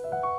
Música